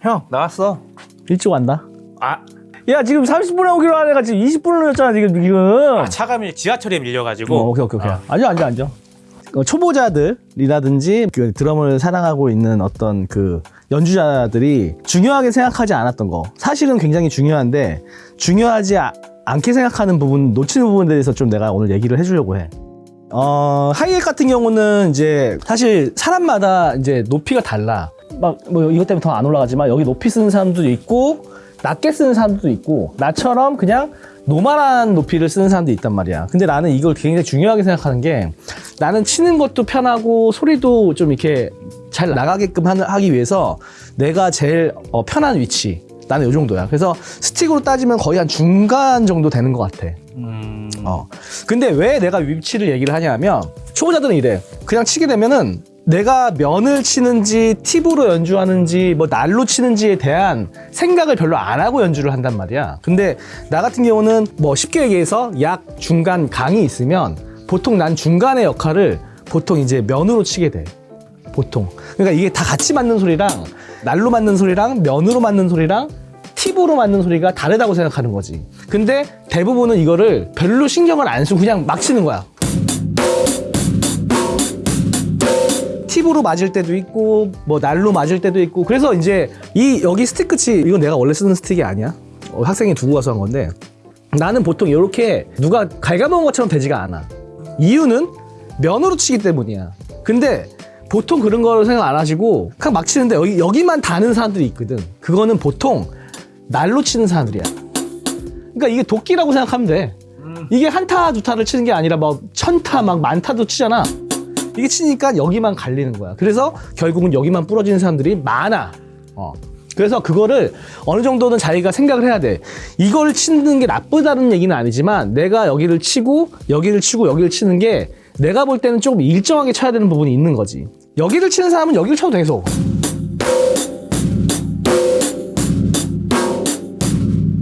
형. 나왔어. 일찍 왔나? 아, 야 지금 30분에 오기로 한 애가 지금 20분을 늦었잖아 지금 지금. 아 차가 밀 지하철에 밀려가지고. 어, 오케이 오케이 오케이. 앉아 앉아 앉아. 어, 초보자들이라든지 그 드럼을 사랑하고 있는 어떤 그 연주자들이 중요하게 생각하지 않았던 거. 사실은 굉장히 중요한데 중요하지 아- 않게 생각하는 부분 놓치는 부분에 대해서 좀 내가 오늘 얘기를 해주려고 해. 어, 하이햇 같은 경우는 이제 사실 사람마다 이제 높이가 달라. 막 뭐 이것 때문에 더 안 올라가지만 여기 높이 쓰는 사람도 있고 낮게 쓰는 사람도 있고 나처럼 그냥 normal한 높이를 쓰는 사람도 있단 말이야. 근데 나는 이걸 굉장히 중요하게 생각하는 게 나는 치는 것도 편하고 소리도 좀 이렇게 잘 나가게끔 하기 위해서 내가 제일 어, 편한 위치. 나는 이 정도야. 그래서 스틱으로 따지면 거의 한 중간 정도 되는 것 같아. 음, 어. 근데 왜 내가 위치를 얘기를 하냐면 초보자들은 이래. 그냥 치게 되면은 내가 면을 치는지 팁으로 연주하는지 뭐 날로 치는지에 대한 생각을 별로 안 하고 연주를 한단 말이야. 근데 나 같은 경우는 뭐 쉽게 얘기해서 약 중간 강이 있으면 보통 난 중간의 역할을 보통 이제 면으로 치게 돼. 보통. 그러니까 이게 다 같이 맞는 소리랑 날로 맞는 소리랑 면으로 맞는 소리랑 팁으로 맞는 소리가 다르다고 생각하는 거지. 근데 대부분은 이거를 별로 신경을 안 쓰고 그냥 막 치는 거야. 팁으로 맞을 때도 있고 뭐 날로 맞을 때도 있고 그래서 이제 이 여기 스틱 끝이 이건 내가 원래 쓰는 스틱이 아니야. 어, 학생이 두고 가서 한 건데 나는 보통 이렇게 누가 갉아먹은 것처럼 되지가 않아. 이유는 면으로 치기 때문이야. 근데 보통 그런 거를 생각 안 하시고 그냥 막 치는데 여기, 여기만 다는 사람들이 있거든. 그거는 보통 날로 치는 사람들이야. 그러니까 이게 도끼라고 생각하면 돼. 이게 한타 두 타를 치는 게 아니라 막 천타 막 만타도 치잖아. 이게 치니까 여기만 갈리는 거야. 그래서 결국은 여기만 부러지는 사람들이 많아. 어. 그래서 그거를 어느 정도는 자기가 생각을 해야 돼. 이걸 치는 게 나쁘다는 얘기는 아니지만 내가 여기를 치고 여기를 치고 여기를 치는 게 내가 볼 때는 조금 일정하게 쳐야 되는 부분이 있는 거지. 여기를 치는 사람은 여기를 쳐도 돼, 계속.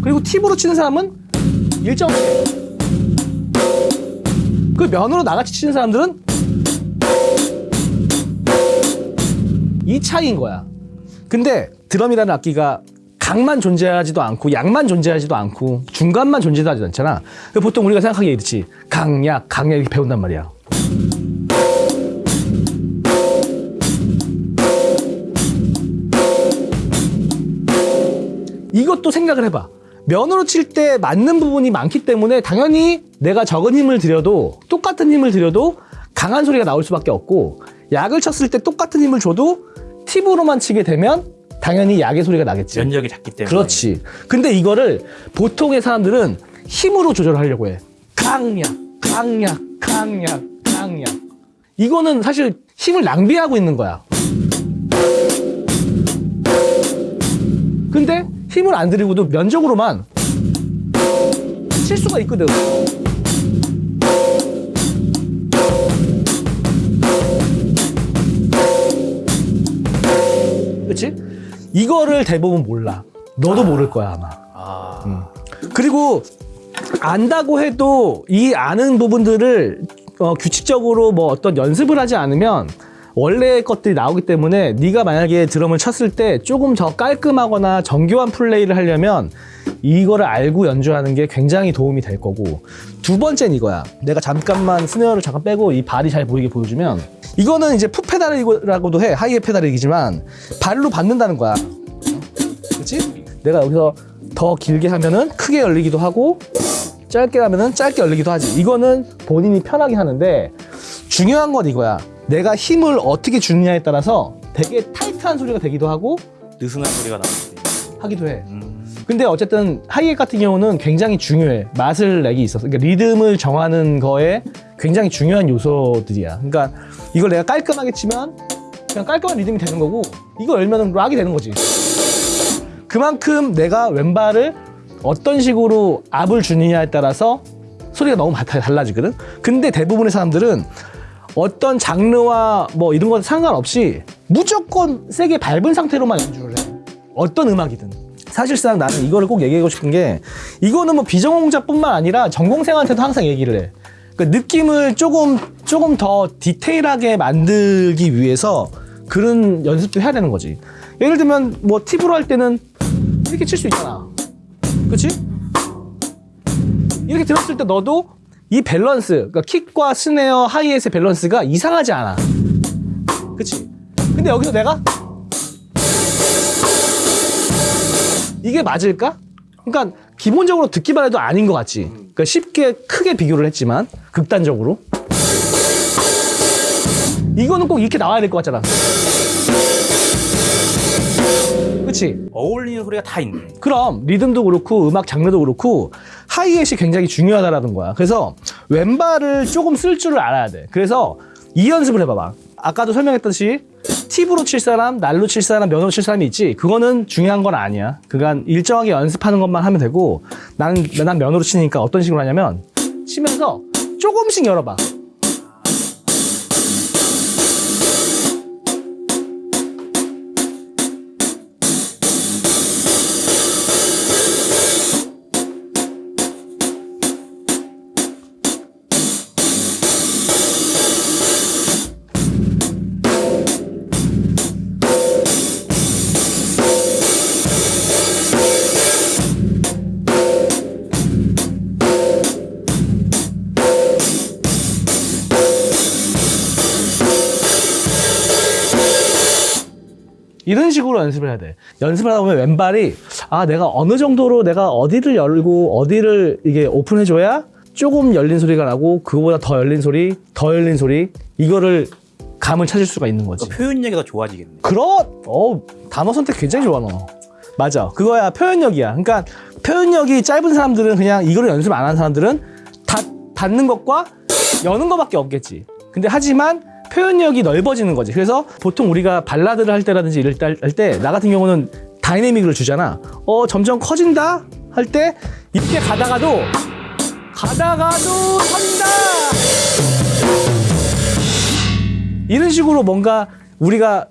그리고 팁으로 치는 사람은 일정하게. 그 면으로 나같이 치는 사람들은 이 차이인 거야. 근데 드럼이라는 악기가 강만 존재하지도 않고 약만 존재하지도 않고 중간만 존재하지도 않잖아. 보통 우리가 생각하기에 이렇지. 강약, 강약 이렇게 배운단 말이야. 이것도 생각을 해봐. 면으로 칠 때 맞는 부분이 많기 때문에 당연히 내가 적은 힘을 들여도 똑같은 힘을 들여도 강한 소리가 나올 수밖에 없고 약을 쳤을 때 똑같은 힘을 줘도 팁으로만 치게 되면 당연히 약의 소리가 나겠지. 면적이 작기 때문에 그렇지. 근데 이거를 보통의 사람들은 힘으로 조절하려고 해. 강약, 강약, 강약, 강약. 이거는 사실 힘을 낭비하고 있는 거야. 근데 힘을 안 들이고도 면적으로만 칠 수가 있거든. 그치? 이거를 대부분 몰라. 너도 모를 거야, 아마. 아, 그리고 안다고 해도 이 아는 부분들을 어, 규칙적으로 뭐 어떤 연습을 하지 않으면 원래 것들이 나오기 때문에 네가 만약에 드럼을 쳤을 때 조금 더 깔끔하거나 정교한 플레이를 하려면 이거를 알고 연주하는 게 굉장히 도움이 될 거고 두 번째는 이거야 내가 잠깐만 snare를 잠깐 빼고 이 발이 잘 보이게 보여주면 이거는 이제 foot pedal이라고도 해 하이에 페달이지만 발로 받는다는 거야 그렇지? 내가 여기서 더 길게 하면은 크게 열리기도 하고 짧게 하면은 짧게 열리기도 하지. 이거는 본인이 편하게 하는데 중요한 건 이거야. 내가 힘을 어떻게 주느냐에 따라서 되게 타이트한 소리가 되기도 하고 느슨한 소리가 나는데 하기도 해. 음, 근데 어쨌든 하이햇 같은 경우는 굉장히 중요해. 맛을 내기 있어서. 그러니까 리듬을 정하는 거에 굉장히 중요한 요소들이야. 그러니까 이걸 내가 깔끔하게 치면 그냥 깔끔한 리듬이 되는 거고 이거 열면은 락이 되는 거지. 그만큼 내가 왼발을 어떤 식으로 압을 주느냐에 따라서 소리가 너무 다- 달라지거든. 근데 대부분의 사람들은 어떤 장르와 뭐 이런 건 상관없이 무조건 세게 밟은 상태로만 연주를 해. 어떤 음악이든. 사실상 나는 이거를 꼭 얘기하고 싶은 게 이거는 뭐 비전공자뿐만 아니라 전공생한테도 항상 얘기를 해. 그러니까 느낌을 조금 조금 더 디테일하게 만들기 위해서 그런 연습도 해야 되는 거지. 예를 들면 뭐 팁으로 할 때는 이렇게 칠 수 있잖아. 그렇지? 이렇게 들었을 때 너도 이 밸런스, 그러니까 킥과 스네어, 하이햇의 밸런스가 이상하지 않아. 그치? 근데 여기서 내가 이게 맞을까? 그러니까 기본적으로 듣기만 해도 아닌 것 같지. 그러니까 쉽게 크게 비교를 했지만 극단적으로 이거는 꼭 이렇게 나와야 될 것 같잖아. 그치? 어울리는 소리가 다 있네. 그럼 리듬도 그렇고 음악 장르도 그렇고 하이햇이 굉장히 중요하다라는 거야. 그래서 왼발을 조금 쓸 줄을 알아야 돼. 그래서 이 연습을 해봐봐. 아까도 설명했듯이 팁으로 칠 사람, 날로 칠 사람, 면으로 칠 사람이 있지. 그거는 중요한 건 아니야. 그간 일정하게 연습하는 것만 하면 되고 나는 난 면으로 치니까 어떤 식으로 하냐면 치면서 조금씩 열어봐. 식으로 연습을 해야 돼. 연습을 하다 보면 왼발이 아 내가 어느 정도로 내가 어디를 열고 어디를 이게 오픈해줘야 조금 열린 소리가 나고 그거보다 더 열린 소리, 더 열린 소리 이거를 감을 찾을 수가 있는 거지. 그 표현력이 더 좋아지겠네. 그렇. 어 단어 선택 굉장히 좋아 너. 맞아. 그거야 표현력이야. 그러니까 표현력이 짧은 사람들은 그냥 이거를 연습 안 하는 사람들은 닫, 닫는 것과 여는 것밖에 없겠지. 근데 하지만 표현력이 넓어지는 거지. 그래서 보통 우리가 발라드를 할 때라든지 이럴 때 할 때 나 같은 경우는 다이내믹을 주잖아. 어 점점 커진다 할 때 이렇게 가다가도 가다가도 터진다. 이런 식으로 뭔가 우리가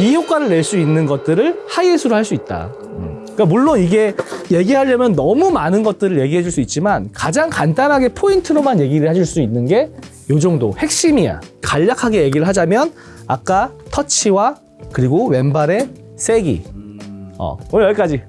이 효과를 낼 수 있는 것들을 하이햇으로 할 수 있다. 음. 그러니까 물론 이게 얘기하려면 너무 많은 것들을 얘기해 줄 수 있지만 가장 간단하게 포인트로만 얘기를 해줄 수 있는 게 요 정도 핵심이야. 간략하게 얘기를 하자면 아까 터치와 그리고 왼발의 세기. 어, 오늘 여기까지.